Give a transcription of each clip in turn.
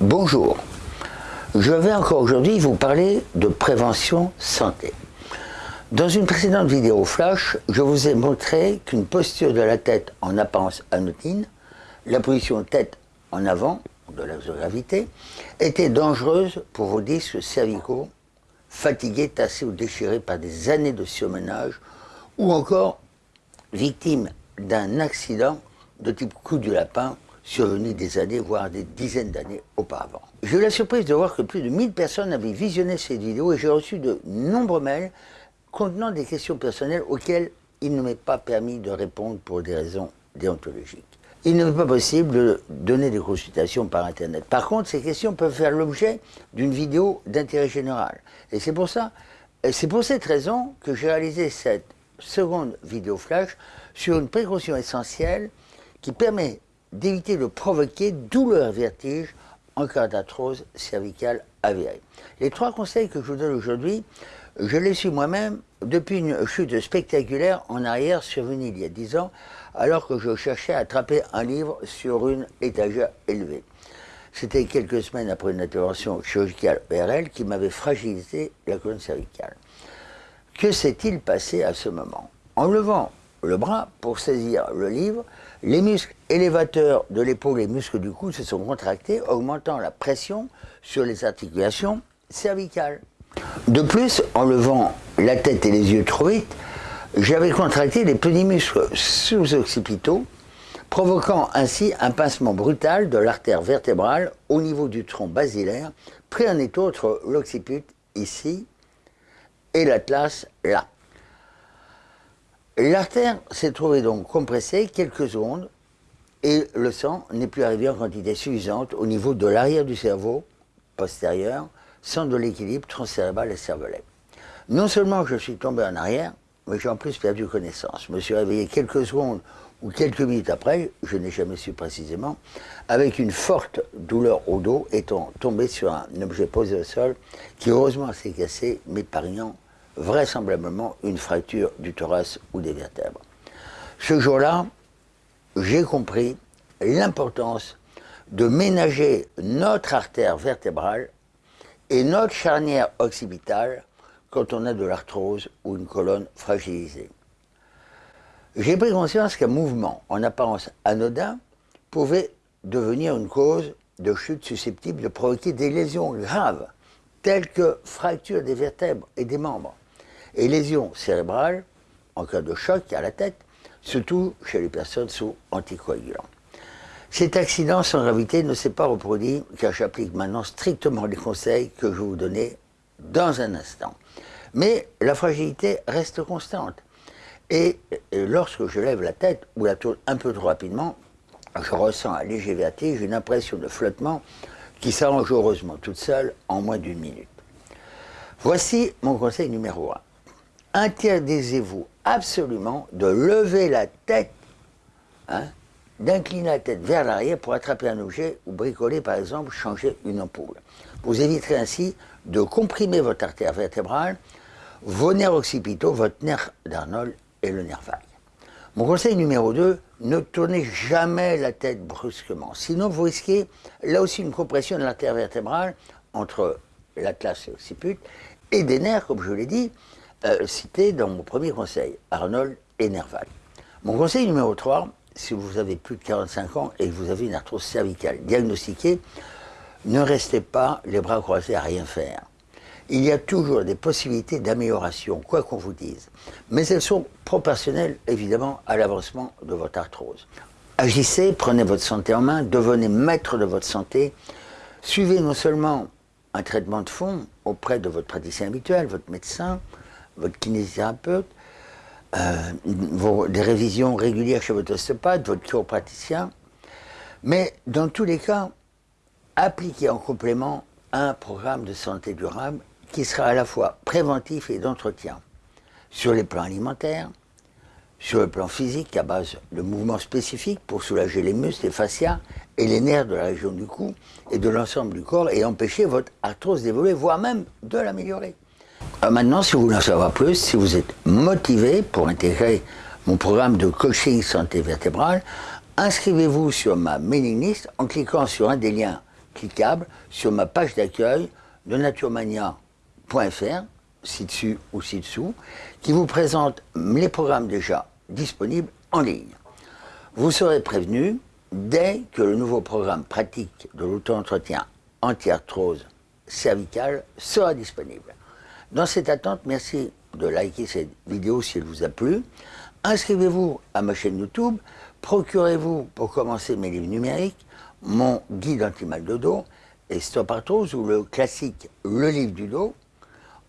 Bonjour, je vais encore aujourd'hui vous parler de prévention santé. Dans une précédente vidéo flash, je vous ai montré qu'une posture de la tête en apparence anodine, la position tête en avant de l'axe de gravité, était dangereuse pour vos disques cervicaux, fatigués, tassés ou déchirés par des années de surmenage, ou encore victimes d'un accident de type coup du lapin survenu des années, voire des dizaines d'années auparavant. J'ai eu la surprise de voir que plus de 1000 personnes avaient visionné cette vidéo et j'ai reçu de nombreux mails contenant des questions personnelles auxquelles il ne m'est pas permis de répondre pour des raisons déontologiques. Il ne m'est pas possible de donner des consultations par Internet. Par contre, ces questions peuvent faire l'objet d'une vidéo d'intérêt général. Et c'est pour ça, c'est pour cette raison que j'ai réalisé cette seconde vidéo flash sur une précaution essentielle qui permet d'éviter de provoquer douleur vertige en cas d'arthrose cervicale avérée. Les trois conseils que je vous donne aujourd'hui, je les suis moi-même depuis une chute spectaculaire en arrière survenue il y a dix ans, alors que je cherchais à attraper un livre sur une étagère élevée. C'était quelques semaines après une intervention chirurgicale ORL qui m'avait fragilisé la colonne cervicale. Que s'est-il passé à ce moment? En levant le bras pour saisir le livre, les muscles élévateurs de l'épaule et les muscles du cou se sont contractés, augmentant la pression sur les articulations cervicales. De plus, en levant la tête et les yeux trop vite, j'avais contracté les petits muscles sous-occipitaux, provoquant ainsi un pincement brutal de l'artère vertébrale au niveau du tronc basilaire, pris en étau entre l'occiput ici et l'atlas là. L'artère s'est trouvée donc compressée quelques secondes et le sang n'est plus arrivé en quantité suffisante au niveau de l'arrière du cerveau postérieur, sans de l'équilibre transcérébral et cervelet. Non seulement je suis tombé en arrière, mais j'ai en plus perdu connaissance. Je me suis réveillé quelques secondes ou quelques minutes après, je n'ai jamais su précisément, avec une forte douleur au dos, étant tombé sur un objet posé au sol qui heureusement s'est cassé, m'épargnant vraisemblablement une fracture du thorax ou des vertèbres. Ce jour-là, j'ai compris l'importance de ménager notre artère vertébrale et notre charnière occipitale quand on a de l'arthrose ou une colonne fragilisée. J'ai pris conscience qu'un mouvement en apparence anodin pouvait devenir une cause de chute susceptible de provoquer des lésions graves, telles que fracture des vertèbres et des membres, et lésions cérébrales en cas de choc à la tête, surtout chez les personnes sous anticoagulants. Cet accident sans gravité ne s'est pas reproduit car j'applique maintenant strictement les conseils que je vais vous donner dans un instant. Mais la fragilité reste constante. Et, lorsque je lève la tête ou la tourne un peu trop rapidement, je ressens un léger vertige, une impression de flottement qui s'arrange heureusement toute seule en moins d'une minute. Voici mon conseil numéro 1 interdisez-vous absolument de lever la tête, hein, d'incliner la tête vers l'arrière pour attraper un objet ou bricoler par exemple, changer une ampoule. Vous éviterez ainsi de comprimer votre artère vertébrale, vos nerfs occipitaux, votre nerf d'Arnold et le nerf vague. Mon conseil numéro 2, ne tournez jamais la tête brusquement. Sinon, vous risquez là aussi une compression de l'artère vertébrale entre l'atlas et l'occiput et des nerfs, comme je l'ai dit, euh, cité dans mon premier conseil, Arnold et Nerval. Mon conseil numéro 3, si vous avez plus de 45 ans et que vous avez une arthrose cervicale diagnostiquée, ne restez pas les bras croisés à rien faire. Il y a toujours des possibilités d'amélioration, quoi qu'on vous dise. Mais elles sont proportionnelles, évidemment, à l'avancement de votre arthrose. Agissez, prenez votre santé en main, devenez maître de votre santé. Suivez non seulement un traitement de fond auprès de votre praticien habituel, votre médecin, votre kinésithérapeute, euh, des révisions régulières chez votre ostéopathe, votre chiropraticien, mais dans tous les cas, appliquez en complément un programme de santé durable qui sera à la fois préventif et d'entretien, sur les plans alimentaires, sur le plan physique à base de mouvements spécifiques pour soulager les muscles, les fascias et les nerfs de la région du cou et de l'ensemble du corps et empêcher votre arthrose d'évoluer, voire même de l'améliorer. Euh, maintenant, si vous voulez en savoir plus, si vous êtes motivé pour intégrer mon programme de coaching santé vertébrale, inscrivez-vous sur ma mailing list en cliquant sur un des liens cliquable sur ma page d'accueil de naturemania.fr, ci-dessus ou ci-dessous, qui vous présente les programmes déjà disponibles en ligne. Vous serez prévenu dès que le nouveau programme pratique de l'auto-entretien anti-arthrose cervicale sera disponible. Dans cette attente, merci de liker cette vidéo si elle vous a plu. Inscrivez-vous à ma chaîne YouTube, procurez-vous pour commencer mes livres numériques, mon guide anti-mal de dos et Stop Arthrose ou le classique Le livre du dos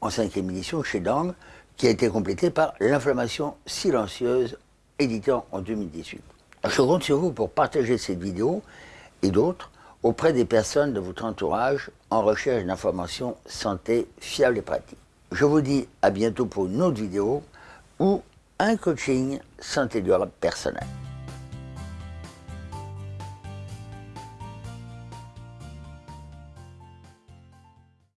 en cinquième édition chez Dang qui a été complété par L'inflammation silencieuse édité en 2018. Je compte sur vous pour partager cette vidéo et d'autres auprès des personnes de votre entourage en recherche d'informations santé fiables et pratiques. Je vous dis à bientôt pour une autre vidéo ou un coaching santé durable personnel.